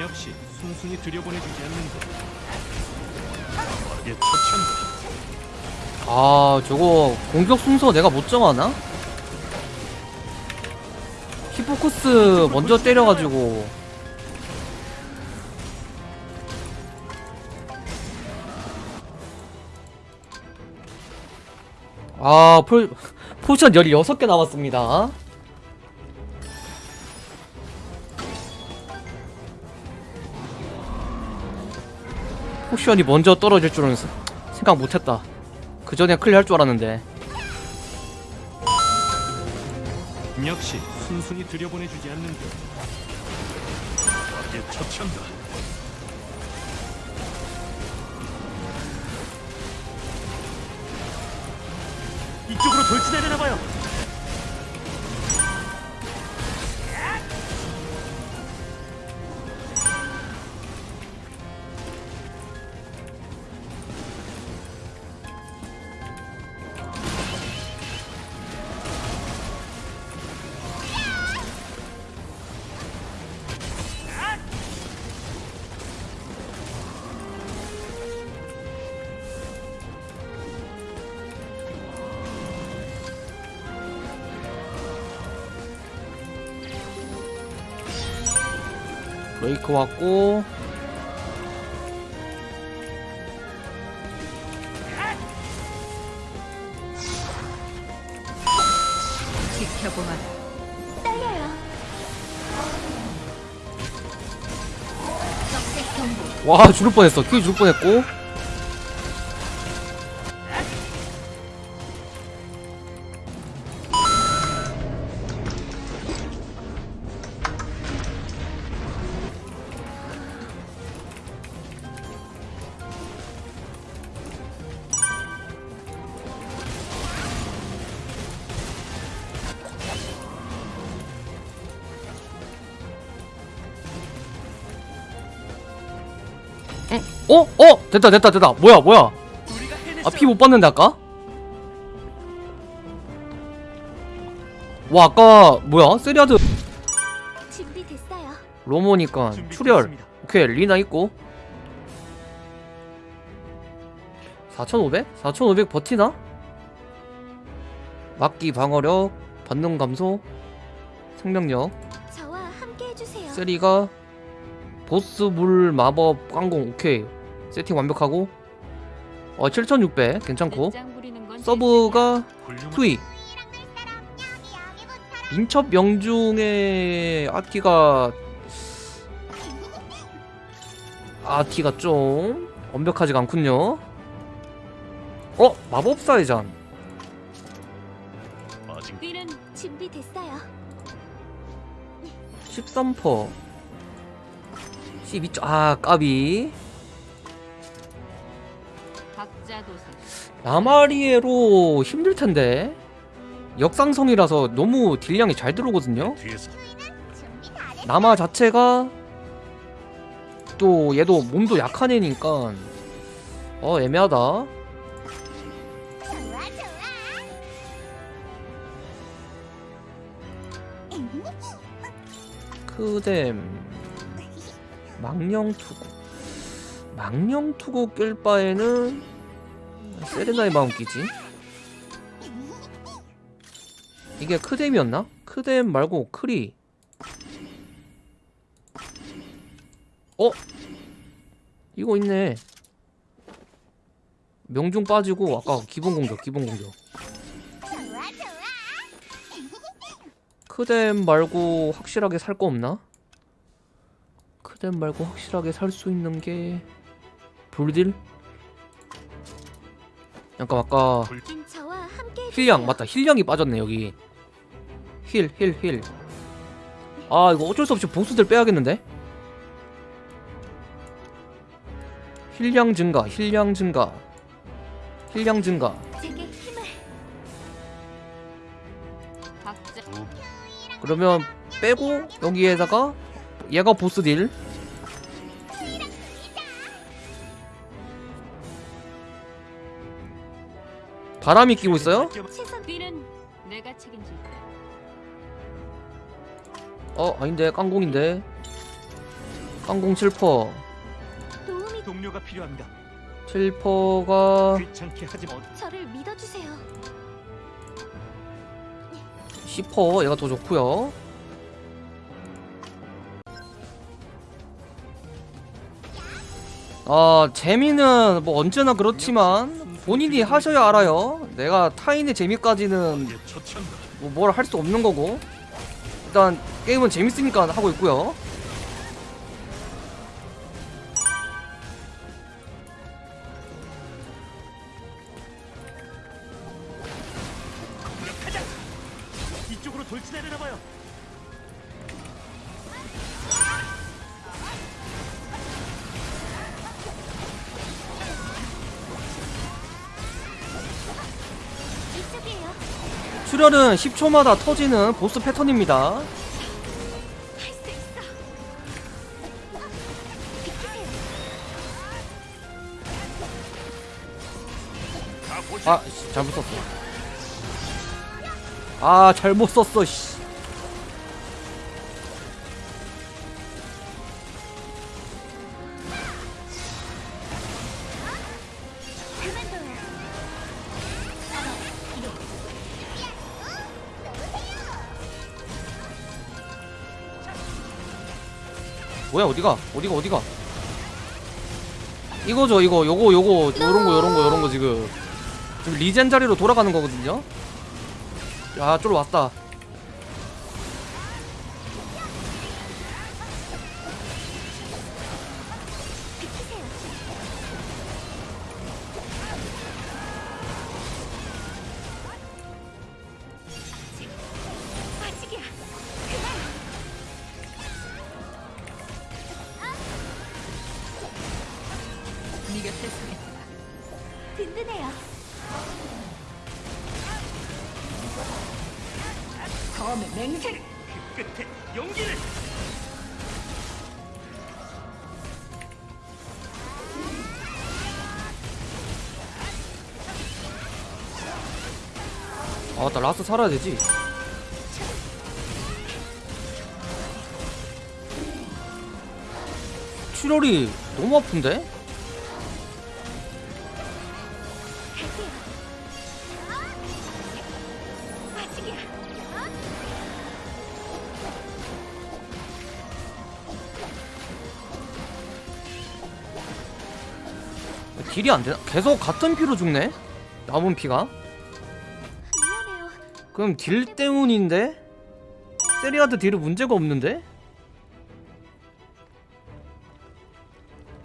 역시 순순히 들여보내주지 않는다. 빠르게 처치한다. 아 저거 공격 순서 내가 못 정하나? 히포커스 먼저 때려가지고 아 포, potion 16개 남았습니다 potion이 먼저 떨어질 줄은 생각 못했다 그 전에 클리어 할 줄 알았는데 역시 순순히 들여보내주지 않는다. 빠르게 처치한다. 이쪽으로 돌진하려나 봐요. 레이크 왔고 지켜보아라. 떨려요. 와 죽을 뻔했어 큐 죽을 뻔했고 어? 어? 됐다 됐다 됐다 뭐야 뭐야 아 피 못 봤는데 아까? 와 아까 뭐야 세리아드. 로모니까 출혈. 오케이 리나 있고 4500? 4500 버티나? 막기 방어력 반응 감소 생명력. 세리가 보스 물 마법 깡공 오케이 세팅 완벽하고 어 7600 괜찮고. 서브가 투이. 민첩 명중의 아티가 아티가 좀 완벽하지가 않군요. 어? 마법사의 잔 아직 뛰는 준비됐어요. 13퍼. 12점 아 까비 각자 도생. 라마리에로 힘들 텐데. 역상성이라서 너무 딜량이 잘 들어오거든요. 나마 자체가 또 얘도 몸도 약한 애니까. 어 애매하다. 크뎀. 망령 투구 망령투구 낄 바에는 세레나의 마음 끼지 이게 크뎀이었나? 크뎀 말고 크리 어? 이거 있네 명중 빠지고 아까 기본 공격 기본 공격. 크뎀 말고 확실하게 살 거 없나? 크뎀 말고 확실하게 살 수 있는 게 불딜? 잠깐 아까. heal량 맞다. heal량이 빠졌네 여기. heal heal heal. 아 이거 어쩔 수 없이 보스들 빼야겠는데? heal량 증가 heal량 증가. heal량 증가. 그러면 빼고 여기에다가 얘가 보스 딜 바람이 끼고 있어요? 어 아닌데 깡공인데 항공 7퍼 도움이 동료가 필요합니다. 7퍼가 귀찮게 하지 마. 저를 믿어주세요. 10퍼 얘가 더 좋고요 아 재미는 뭐 언제나 그렇지만 본인이 하셔야 알아요 내가 타인의 재미까지는. 뭐 뭘 할 수 없는 거고 일단 게임은 재밌으니까 하고 있고요. 이쪽으로 돌진하려나 봐요. 출혈은 10초마다 터지는 보스 패턴입니다. 아 씨, 잘못 썼어. 아 잘못 썼어 씨 뭐야 어디가? 어디가 어디가? 이거죠 이거. 요거 요거. 요런 거 요런 거 요런 거 지금. 지금 리젠 자리로 돌아가는 거거든요? 야 쫄 왔다 서겠다. 든든해요. 검의 맹세를 그 끝에 용기를. 아나 라스 살아야 되지 출혈이 너무 아픈데? 딜이 안 되나? 계속 같은 피로 죽네? 남은 피가? 그럼 딜 때문인데? 세리아드 딜은 문제가 없는데?